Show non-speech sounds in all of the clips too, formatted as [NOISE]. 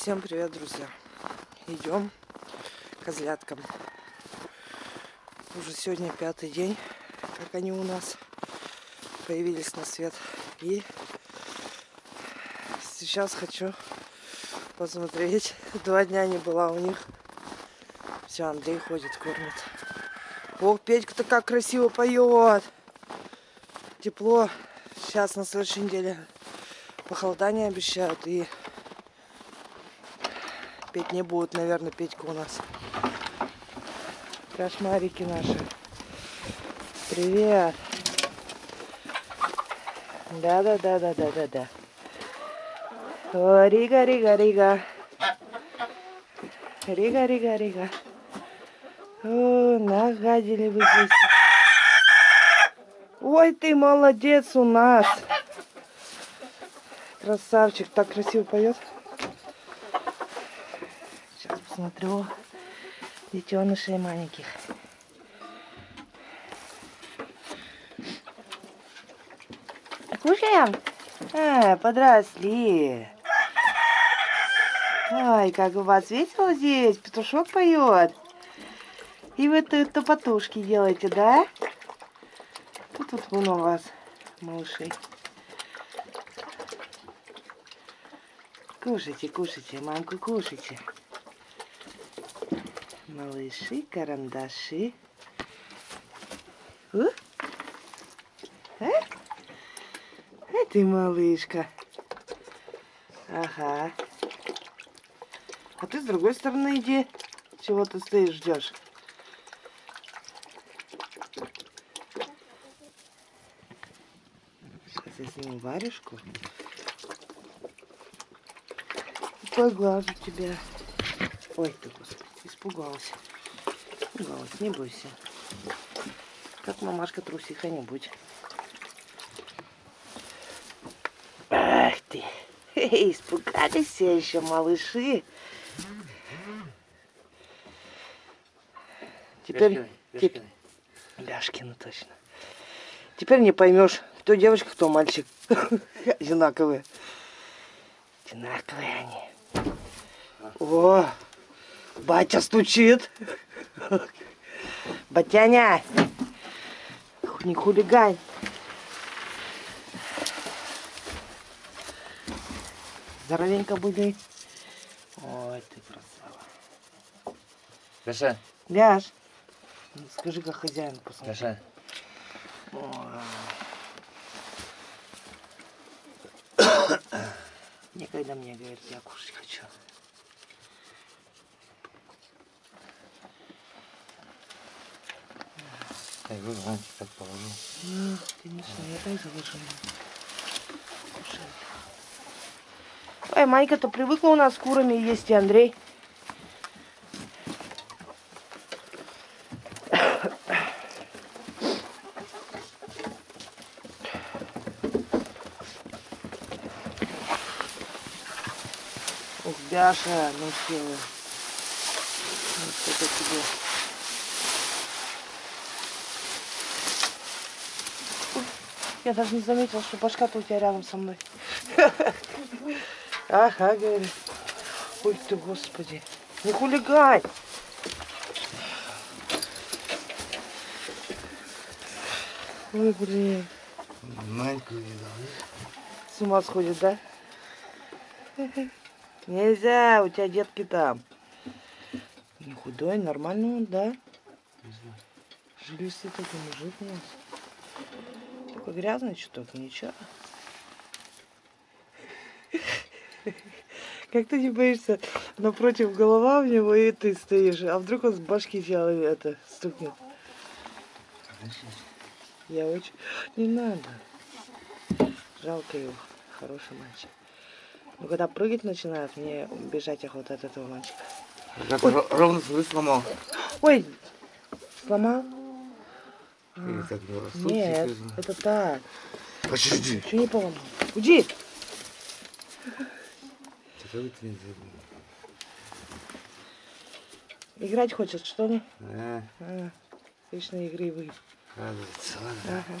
Всем привет, друзья! Идем козляткам. Уже сегодня пятый день, как они у нас появились на свет. И сейчас хочу посмотреть. [LAUGHS] Два дня не была у них. Все, Андрей ходит, кормит. Ох, Петька-то как красиво поет. Тепло. Сейчас на следующей неделе похолодание обещают. И петь не будут, наверное, Петька у нас. Кошмарики наши. Привет. Да-да-да-да-да-да-да. О, Рига, Рига, Рига. Рига, Рига, Рига. О, нагадили вы здесь. Ой, ты молодец у нас. Красавчик, так красиво поет. Посмотрю детенышей маленьких. Кушаем? А, подросли. Ой, как у вас весело здесь. Петушок поет. И вы тут топотушки делаете, да? Тут вот много у вас малышей. Кушайте, кушайте, мамку кушайте. Малыши, карандаши. У? А? А ты малышка. Ага. А ты с другой стороны иди. Чего ты стоишь, ждешь? Сейчас я сниму варежку. Поглажу тебя. Ой, ты, господи, испугалась. Испугалась, не бойся. Как мамашка трусиха не будь. Ах ты. Испугались еще малыши. Теперь... Ляшкины. Ляшкины, точно. Теперь не поймешь, кто девочка, кто мальчик. [LAUGHS] Одинаковые. Одинаковые они. О, батя стучит. Батяня, не хулигань. Здоровенько были. Ой, ты красава. Ляша, Ляж. Ну, Скажи, как хозяин посмотри. Ой. [COUGHS] Никогда мне говорит, я кушать хочу. Так, вот зонтик так положил. Ну, конечно, я так заложила. Ой, Майка-то привыкла у нас с курами есть, и Андрей. Ух, Бяша, ну все. Вот это тебе. Я даже не заметила, что башка-то у тебя рядом со мной. [LAUGHS] Ага, говорит. Ой ты, господи. Не хулигань. Ой, блин. Маньку видал. С ума сходит, да? [LAUGHS] Нельзя, у тебя детки там. Не худой, нормальный он, да? Жилистый такой мужик у нас. Только грязный чуток, ничего. Как ты не боишься, напротив голова у него, и ты стоишь, а вдруг он с башки тебя это стукнет? Я очень... Не надо. Жалко его. Хороший мальчик. Но когда прыгать начинает, мне бежать охота от этого мальчика. Как ро- ровно сломал. Ой! Сломал? Или так не? Нет, это так. Подожди. Что не поломал? Уйди! Играть хочет, что ли? Да. А, а лично игривый. Радуется, ладно. Ага.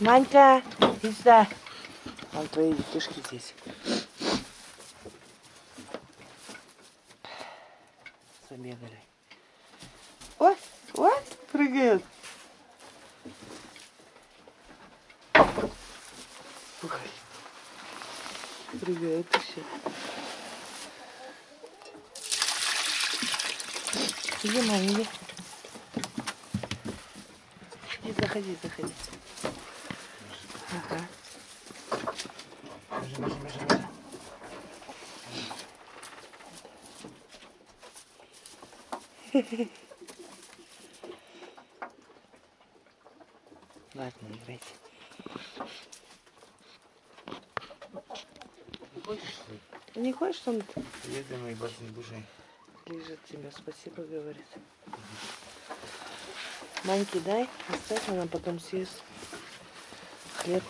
Манька, иди сюда. Там твои детишки здесь. Забегали. Прыгает. Ой. Прыгает еще. Иди, мам, иди. Иди, заходи, заходи. Ага. Бежи, бежи, бежи, бежи. [LAUGHS] Ладно, играйте. Не хочешь, что он Еды мои башни души. лежит тебя, спасибо, говорит. Маньки дай, оставь, она потом съест. Хлеб.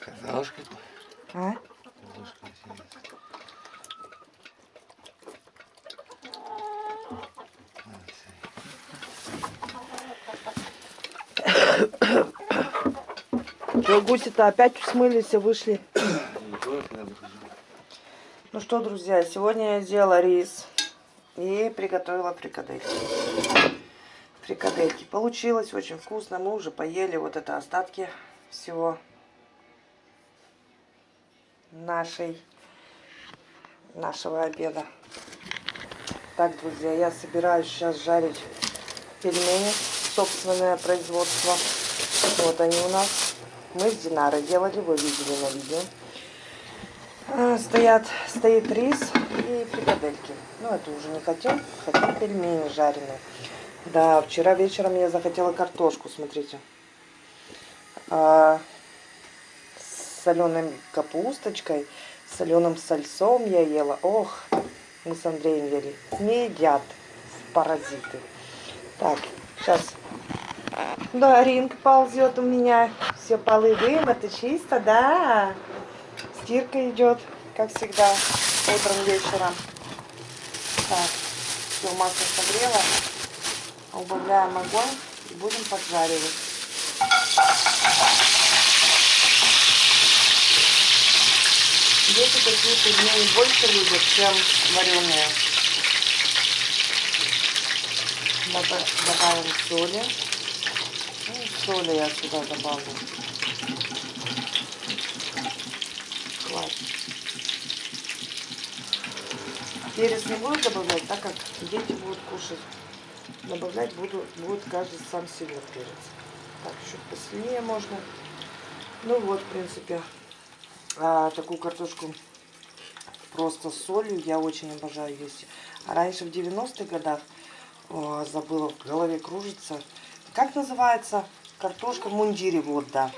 Картошка. А? Что, гуси-то опять смылись и вышли? Ну что, друзья, сегодня я сделала рис и приготовила фрикадельки. Фрикадельки. Получилось очень вкусно. Мы уже поели вот это остатки всего нашей, нашего обеда. Так, друзья, я собираюсь сейчас жарить пельмени. Собственное производство. Вот они у нас. Мы с Динарой делали, вы видели на видео. А, Стоят, стоит рис и фрикадельки. Ну, это уже не хотим, хотим пельмени жареные. Да, вчера вечером я захотела картошку, смотрите. А, соленой капусточкой, соленым сальцом я ела. Ох, мы с Андреем ели. Не едят паразиты. Так, сейчас. Да, ринг ползет у меня. Все полы вымыты, чисто, да. Стирка идет, как всегда, утром, вечером. Так, все, масло согрело. Убавляем огонь и будем поджаривать. Дети такие пельмени больше любят, чем вареные. Добав- Добавим соли. Ну, соли я сюда добавлю. Хватит. Перец не буду добавлять, так как дети будут кушать. Добавлять буду, будет каждый сам себе перец. Так, чуть посильнее можно. Ну вот, в принципе, а, такую картошку просто с солью я очень обожаю есть. А раньше в 90-х годах, о, забыла, в голове кружится, как называется картошка в мундире, вот, да.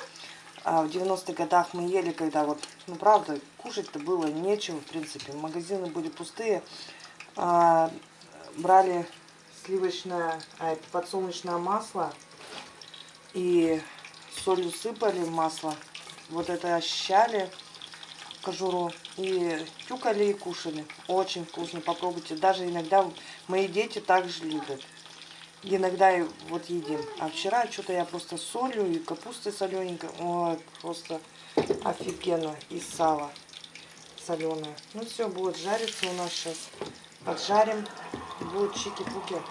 А в 90-х годах мы ели, когда вот, ну правда, кушать-то было нечего, в принципе. Магазины были пустые. А, брали сливочное, а, подсолнечное масло и солью сыпали в масло. Вот это ощущали кожуру и тюкали и кушали. Очень вкусно, попробуйте. Даже иногда мои дети также любят. Иногда и вот едим. А вчера что-то я просто солью и капустой солененькой. Ой, просто офигенно. И сало соленое. Ну все, будет жариться у нас сейчас. Поджарим. Будет чики-пуки.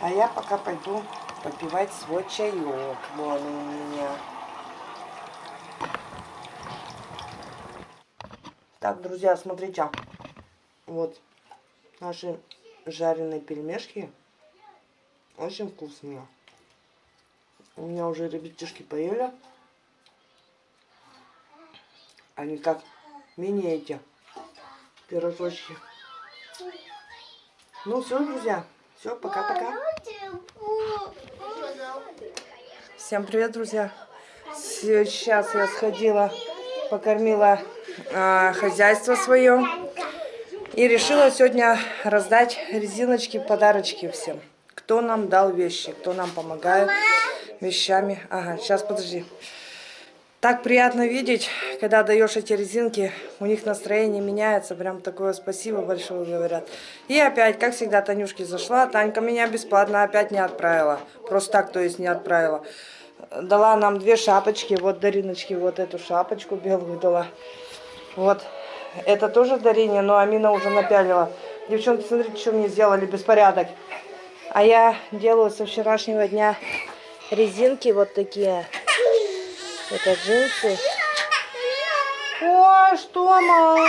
А я пока пойду попивать свой чаек. Вон он у меня. Так, друзья, смотрите. Вот наши жареные пельмешки. Очень вкусные. У меня уже ребятишки поели. Они как мини эти пирожочки. Ну все, друзья. Все, пока-пока. Всем привет, друзья. Сейчас я сходила, покормила хозяйство свое. И решила сегодня раздать резиночки, подарочки всем. Кто нам дал вещи, кто нам помогает вещами. Ага, сейчас подожди. Так приятно видеть, когда даешь эти резинки, у них настроение меняется, прям такое спасибо большое говорят. И опять, как всегда, Танюшке зашла, Танька меня бесплатно опять не отправила, просто так, то есть не отправила. Дала нам две шапочки, вот Дариночке вот эту шапочку белую дала. Вот, это тоже дарение, но Амина уже напялила. Девчонки, смотрите, что мне сделали, беспорядок. А я делаю со вчерашнего дня резинки вот такие. Это джинсы. Ой, что, малышка?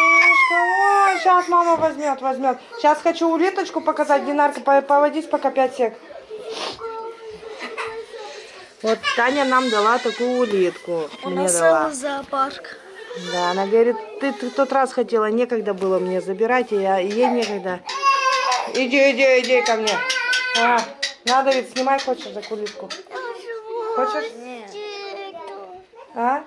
Ой, сейчас мама возьмет, возьмет. Сейчас хочу улиточку показать. Динарка, по- поводись пока 5 сек. Вот Таня нам дала такую улитку. Мне дала. зоопарк. Да, она говорит, ты, ты в тот раз хотела, некогда было мне забирать, и я, ей некогда. Иди, иди, иди ко мне. А, надо ведь снимай, хочешь за кулитку? Хочешь? Нет. А?